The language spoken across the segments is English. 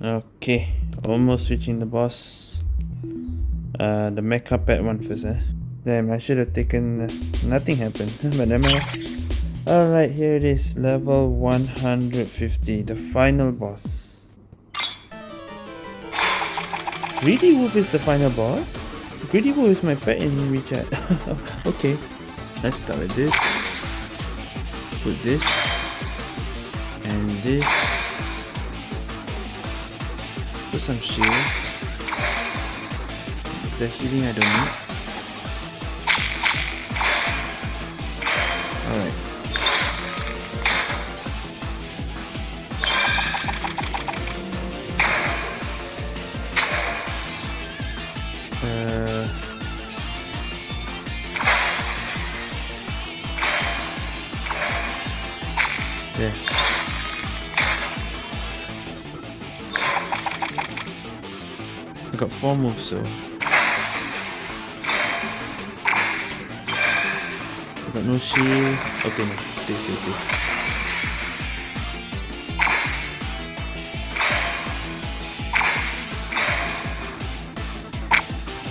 Okay, almost reaching the boss. Uh, the mecha pet one first, eh? Damn, I should have taken... Nothing happened, but never. Alright, here it is, level 150, the final boss. Greedy Wolf is the final boss? Greedy Wolf is my pet in WeChat. okay, let's start with this. Put this. And this put some shield. The healing I don't need. Alright. Yeah. got four moves, so. I got no shield. Okay, no. Stay, stay, stay.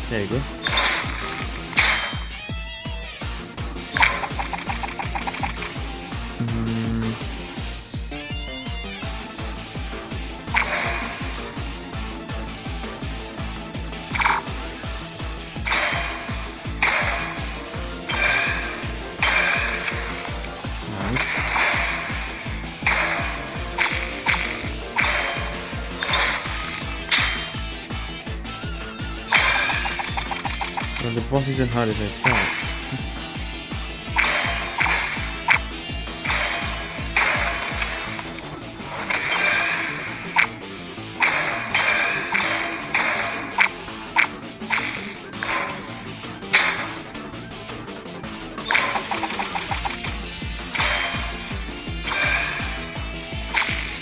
There you go. The boss isn't hard as I thought.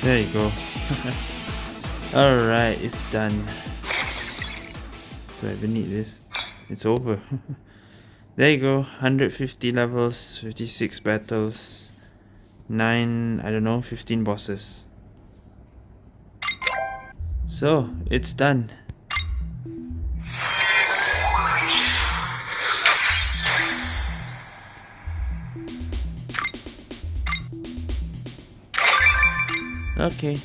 There you go. Alright, it's done. Do I even need this? It's over. There you go. 150 levels 56 battles 9 I don't know 15 bosses. So it's done. Okay.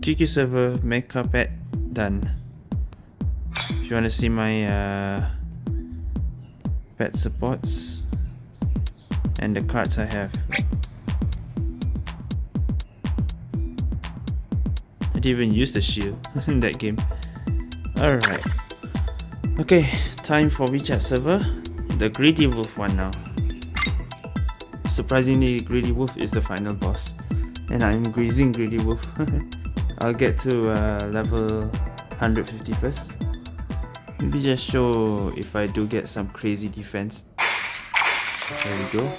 QQ server mecha pet done if you want to see my uh, pet supports and the cards I have. I didn't even use the shield in that game. Alright. Okay, time for WeChat server. The Greedy Wolf one now. Surprisingly, Greedy Wolf is the final boss. And I'm greasing Greedy Wolf. I'll get to uh, level 150 first. Maybe just show if I do get some crazy defense. There we go.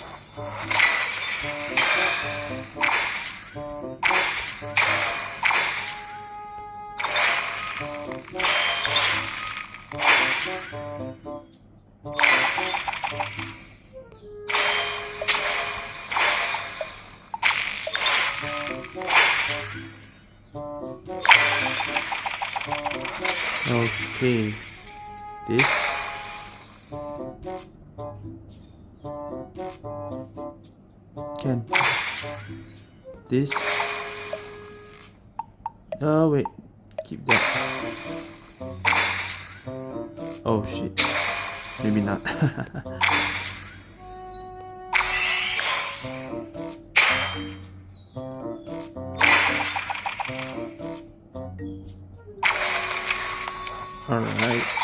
Okay this. Can. This. Oh wait. Keep that. Oh shit. Maybe not. All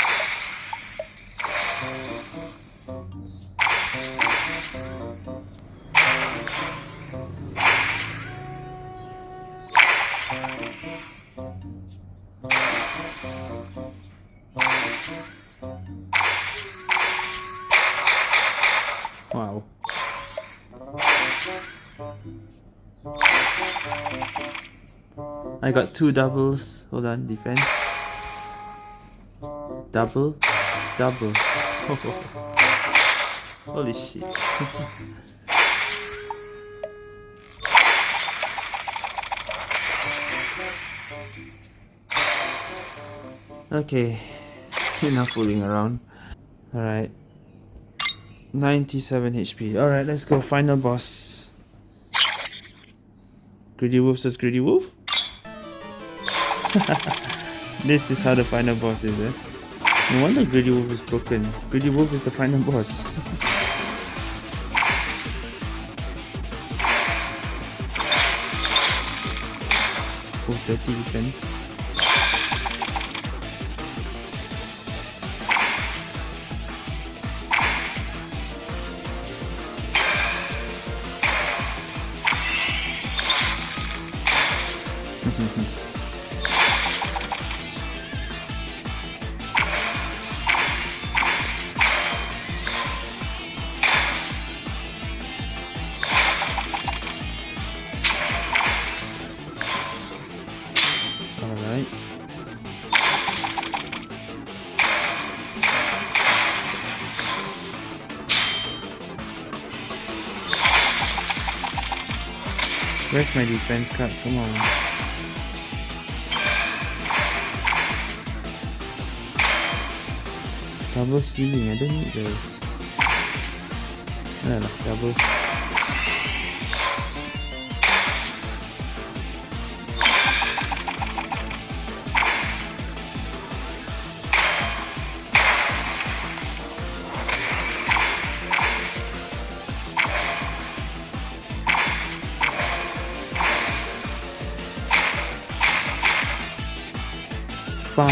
I got two doubles. Hold on, defense. Double, double. Holy shit. okay, enough fooling around. Alright. 97 HP. Alright, let's go. Final boss. Greedy Wolf says Greedy Wolf? this is how the final boss is, eh? No wonder Greedy Wolf is broken. Greedy Wolf is the final boss. oh, 30 defense. Where's my defense card? Come on. Double healing, I don't need those. No, no, double. Oh,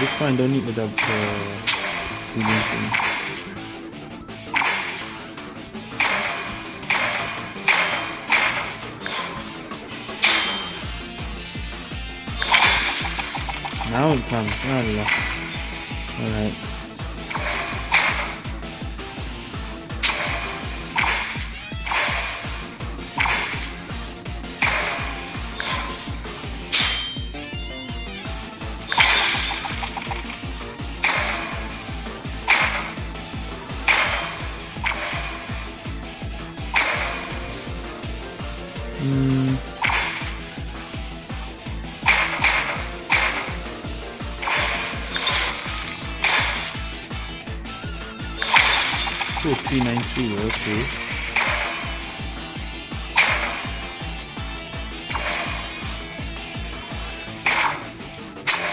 this point don't need the double healing thing. Now it comes. Allah. Alright. Oh, 393, okay.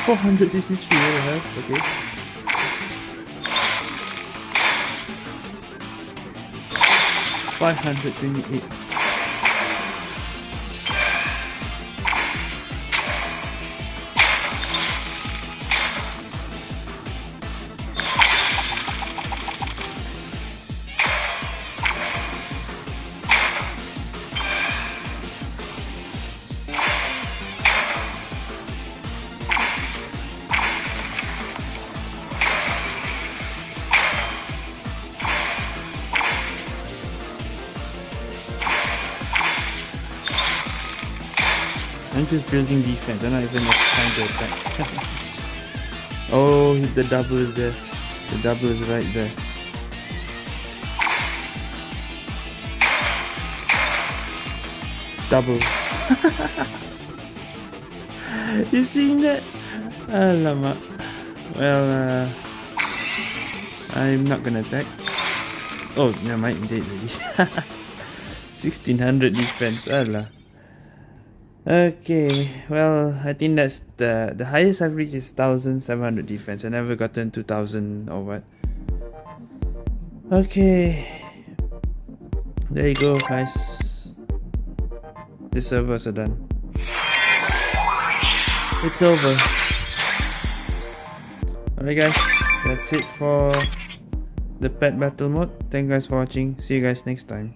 Four hundred the hell? Okay. Five hundred twenty-eight. I'm just building defense. I'm not even trying to attack. oh, the double is there. The double is right there. Double. you seeing that? Alamak. Well, uh, I'm not gonna attack. Oh, never mind, dead already. 1600 defense. Allah. Okay, well, I think that's the the highest I've reached is 1700 defense. I never gotten 2000 or what. Okay, there you go, guys. The servers are done. It's over. Alright, guys, that's it for the pet battle mode. Thank you guys for watching. See you guys next time.